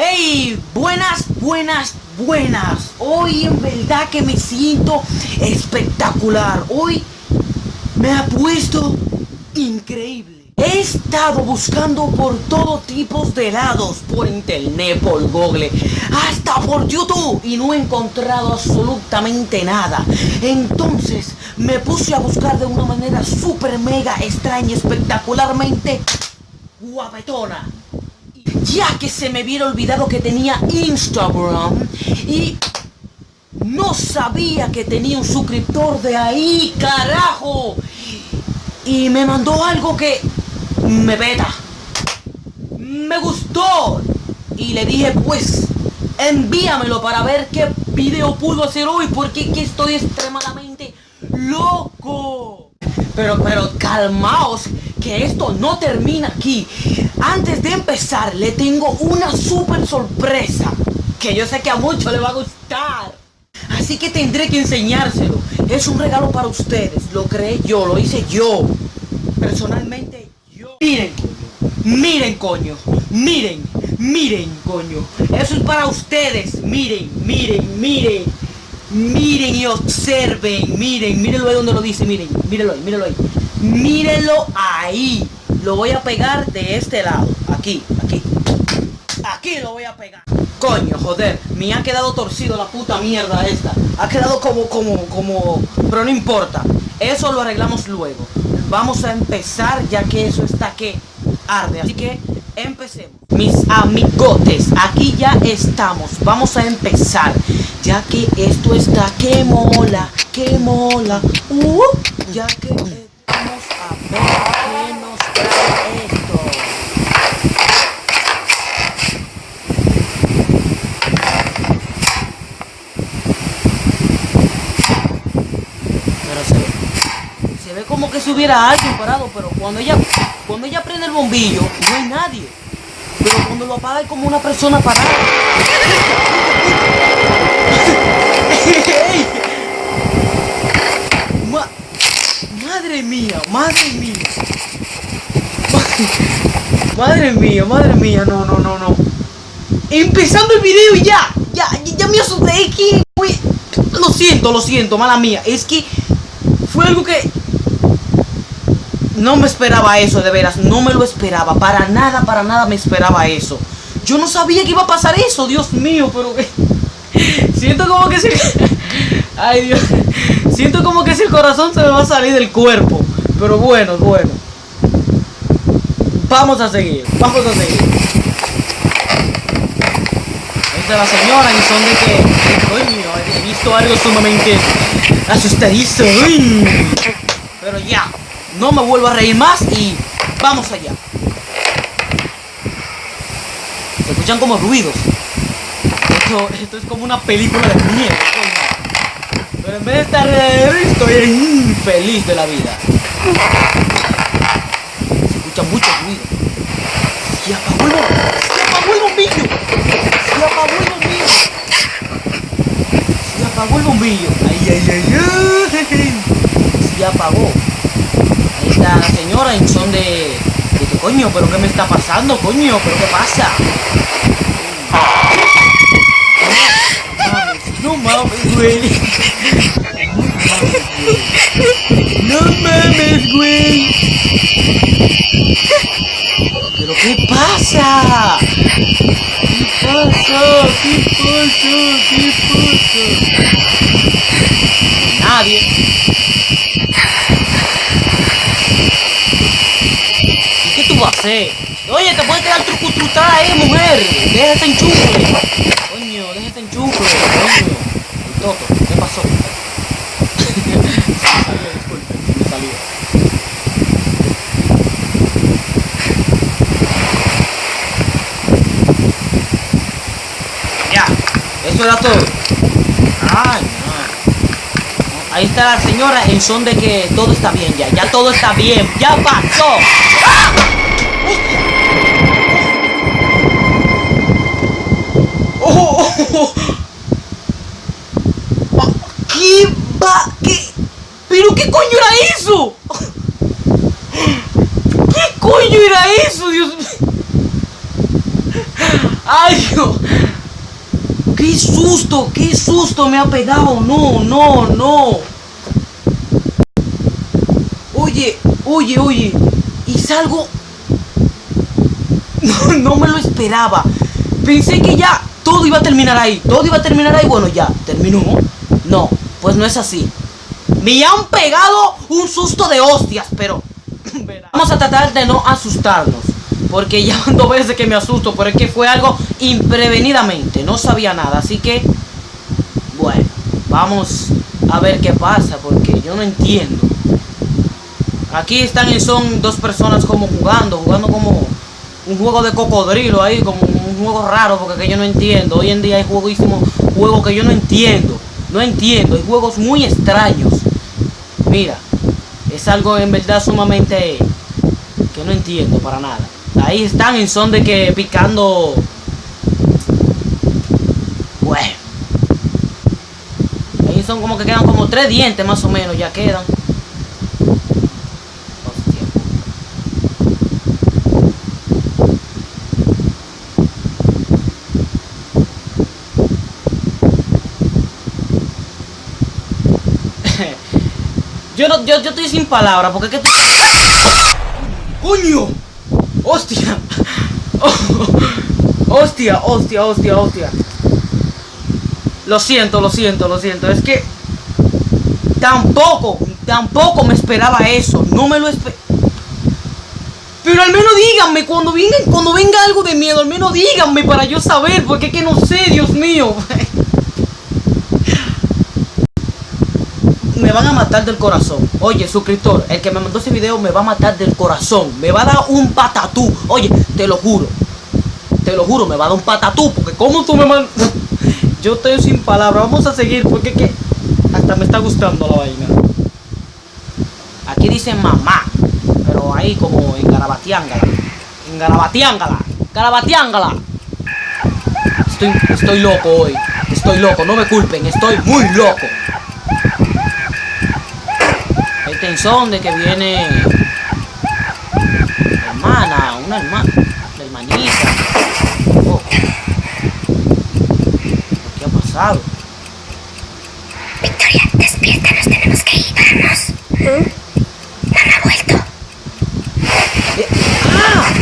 ¡Hey! Buenas, buenas, buenas. Hoy en verdad que me siento espectacular. Hoy me ha puesto increíble. He estado buscando por todo tipo de lados, por internet, por Google, hasta por YouTube y no he encontrado absolutamente nada. Entonces me puse a buscar de una manera súper mega extraña, espectacularmente guapetona. Ya que se me hubiera olvidado que tenía Instagram y no sabía que tenía un suscriptor de ahí, carajo. Y me mandó algo que me beta. Me gustó. Y le dije, pues, envíamelo para ver qué video puedo hacer hoy, porque estoy extremadamente loco. Pero, pero calmaos, que esto no termina aquí. Antes de empezar, le tengo una super sorpresa, que yo sé que a muchos le va a gustar. Así que tendré que enseñárselo. Es un regalo para ustedes, lo creé yo, lo hice yo. Personalmente Miren, miren coño, miren, miren coño. Eso es para ustedes, miren, miren, miren. Miren y observen, miren, mírenlo ahí donde lo dice, miren, mírenlo ahí, mírenlo ahí. Mírenlo ahí. Lo voy a pegar de este lado, aquí, aquí. Aquí lo voy a pegar. Coño, joder, me ha quedado torcido la puta mierda esta. Ha quedado como, como, como... Pero no importa. Eso lo arreglamos luego vamos a empezar ya que eso está que arde. Así que empecemos. Mis amigotes, aquí ya estamos. Vamos a empezar. Ya que esto está que mola, que mola. Uh, ya que ver qué nos trae esto. Pero se ve se ve como que si hubiera alguien parado, pero cuando ella, cuando ella prende el bombillo, no hay nadie. Pero cuando lo apaga hay como una persona parada. madre mía, madre mía. Madre mía, madre mía, no, no, no, no. Empezando el video ya, ya, ya me asusté, es que, lo siento, lo siento, mala mía, es que fue algo que no me esperaba eso, de veras, no me lo esperaba, para nada, para nada me esperaba eso. Yo no sabía que iba a pasar eso, Dios mío, pero siento como que si... Ay, Dios. Siento como que si el corazón se me va a salir del cuerpo. Pero bueno, bueno. Vamos a seguir, vamos a seguir. Es de la señora y son de que... Coño, he visto algo sumamente asustadizo. Pero ya, no me vuelvo a reír más y vamos allá. Se escuchan como ruidos. Esto, es como una película de miedo. Pero en vez de estar estoy feliz de la vida. Se escuchan muchos ruidos. Se apagó el, se apagó el bombillo. Se apagó el bombillo. Se apagó el bombillo. Ay, ay, ay, ay. Se apagó la señora en son de... de coño, pero qué me está pasando, coño, pero qué pasa. No mames, güey. No mames, güey. ¿Pero qué pasa? ¿Qué pasa? ¿Qué pasa? ¿Qué pasa? Nadie. Oye, te puede quedar trucutrutá ahí, mujer. Deja ese enchufe. Coño, deja ese enchufe. Coño. ¿Qué pasó? se me salió, disculpe, se me salió. Ya, eso era todo. Ay, no. Ahí está la señora en son de que todo está bien ya. Ya todo está bien. Ya pasó. ¡Ah! ¿Qué va? ¿Qué? ¿Pero qué coño era eso? ¿Qué coño era eso, Dios mío? ¡Ay, Dios! ¡Qué susto! ¡Qué susto me ha pegado! ¡No, no, no! Oye, oye, oye. Y salgo... No, no me lo esperaba. Pensé que ya todo iba a terminar ahí. Todo iba a terminar ahí. Bueno, ya, terminó. No, pues no es así. Me han pegado un susto de hostias, pero... Vamos a tratar de no asustarnos. Porque ya dos veces que me asusto, pero es que fue algo imprevenidamente. No sabía nada, así que... Bueno, vamos a ver qué pasa, porque yo no entiendo. Aquí están y son dos personas como jugando, jugando como un juego de cocodrilo ahí, como un juego raro, porque que yo no entiendo. Hoy en día hay jueguísimos juegos que yo no entiendo. No entiendo, hay juegos muy extraños. Mira, es algo en verdad sumamente que no entiendo para nada. Ahí están en son de que picando... Bueno. Ahí son como que quedan como tres dientes más o menos, ya quedan. Yo, no, yo, yo estoy sin palabras, porque es que... ¡Coño! ¡Hostia! ¡Hostia, hostia, hostia, hostia! Lo siento, lo siento, lo siento. Es que... Tampoco, tampoco me esperaba eso. No me lo esperaba. Pero al menos díganme, cuando venga, cuando venga algo de miedo, al menos díganme para yo saber, porque es que no sé, Dios mío. me van a matar del corazón. Oye, suscriptor, el que me mandó ese video me va a matar del corazón. Me va a dar un patatú. Oye, te lo juro. Te lo juro, me va a dar un patatú. Porque como tú me mandas... Yo estoy sin palabras. Vamos a seguir porque que... Hasta me está gustando la vaina. Aquí dice mamá. Pero ahí como en Garabatiángala. En Garabatiángala. Garabatiángala. Estoy, estoy loco hoy. Estoy loco, no me culpen. Estoy muy loco tensón de que viene hermana, una hermana, la hermanita. Oh. ¿Qué ha pasado? Victoria, despierta, nos tenemos que ir, vamos. ¿Mm? Mamá ha vuelto. Eh, ¡Ah!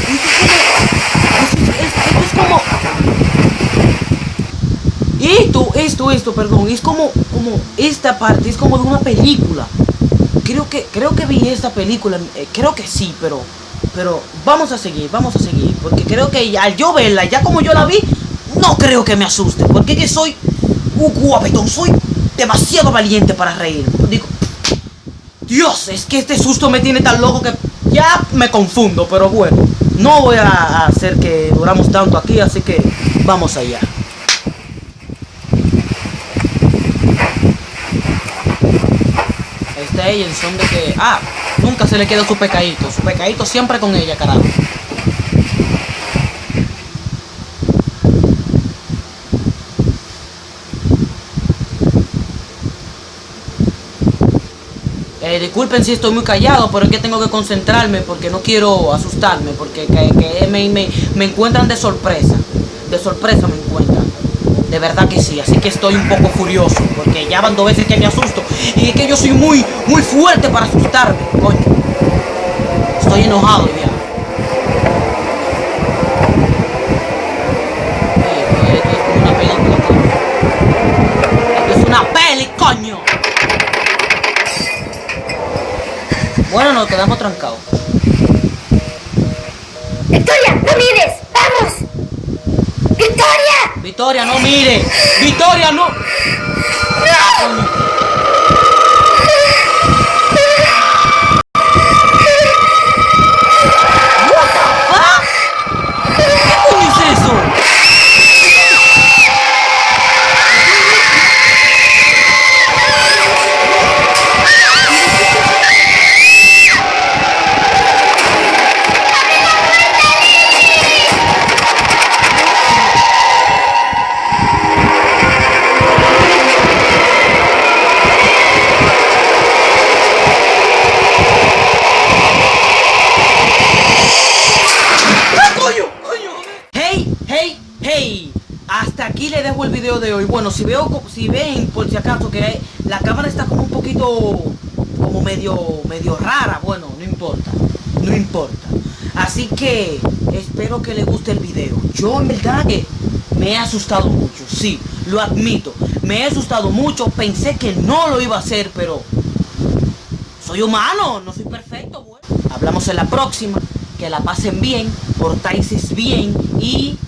Esto es como... Esto, esto, esto, perdón, es como, como esta parte, es como de una película creo que creo que vi esta película, eh, creo que sí, pero pero vamos a seguir, vamos a seguir, porque creo que al yo verla, ya como yo la vi, no creo que me asuste, porque que soy un guapetón, soy demasiado valiente para reír. Digo, Dios, es que este susto me tiene tan loco que ya me confundo, pero bueno, no voy a hacer que duramos tanto aquí, así que vamos allá. Ella en son de que, ah, nunca se le queda su pecadito, su pecadito siempre con ella, carajo. Eh, disculpen si estoy muy callado, pero es que tengo que concentrarme porque no quiero asustarme, porque que, me, encuentran de sorpresa. De sorpresa me encuentran. De verdad que sí, así que estoy un poco furioso, porque ya van dos veces que me asusto. Y es que yo soy muy, muy fuerte para asustarme, coño. Estoy enojado ya. Coño. Bueno, nos quedamos trancados. ¡Victoria, no mires! ¡Victoria! Victoria, no mire. Victoria, no. hasta de hoy. Bueno, si veo, si ven, por si acaso, que la cámara está como un poquito, como medio, medio rara, bueno, no importa, no importa. Así que espero que les guste el video. Yo en verdad que me he asustado mucho, sí, lo admito. Me he asustado mucho, pensé que no lo iba a hacer, pero soy humano, no soy perfecto. Bueno. Hablamos en la próxima, que la pasen bien, portáis bien y